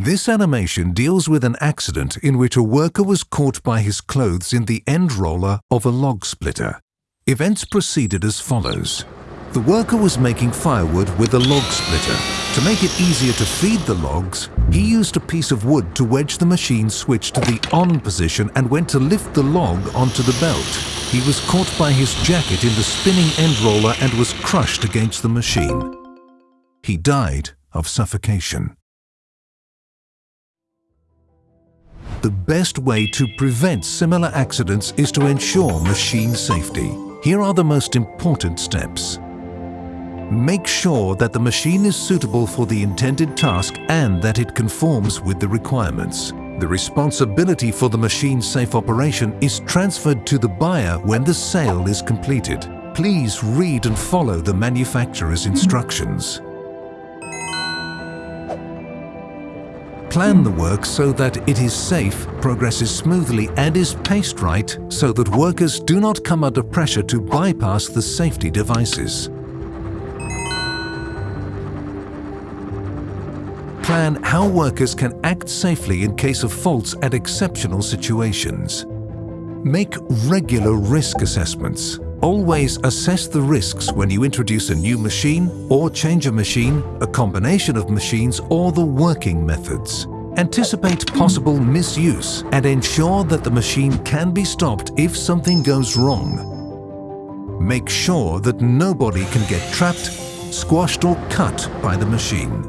This animation deals with an accident in which a worker was caught by his clothes in the end roller of a log splitter. Events proceeded as follows. The worker was making firewood with a log splitter. To make it easier to feed the logs, he used a piece of wood to wedge the machine switch to the on position and went to lift the log onto the belt. He was caught by his jacket in the spinning end roller and was crushed against the machine. He died of suffocation. The best way to prevent similar accidents is to ensure machine safety. Here are the most important steps. Make sure that the machine is suitable for the intended task and that it conforms with the requirements. The responsibility for the machine's safe operation is transferred to the buyer when the sale is completed. Please read and follow the manufacturer's instructions. Plan the work so that it is safe, progresses smoothly and is paced right so that workers do not come under pressure to bypass the safety devices. plan how workers can act safely in case of faults and exceptional situations. Make regular risk assessments. Always assess the risks when you introduce a new machine or change a machine, a combination of machines or the working methods. Anticipate possible misuse and ensure that the machine can be stopped if something goes wrong. Make sure that nobody can get trapped, squashed or cut by the machine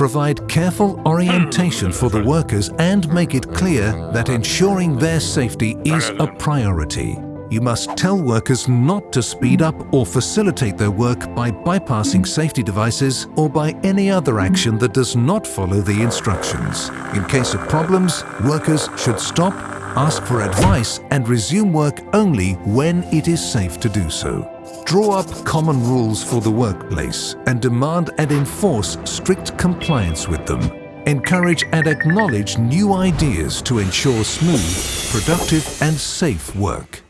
provide careful orientation for the workers and make it clear that ensuring their safety is a priority. You must tell workers not to speed up or facilitate their work by bypassing safety devices or by any other action that does not follow the instructions. In case of problems, workers should stop, ask for advice and resume work only when it is safe to do so. Draw up common rules for the workplace and demand and enforce strict compliance with them. Encourage and acknowledge new ideas to ensure smooth, productive and safe work.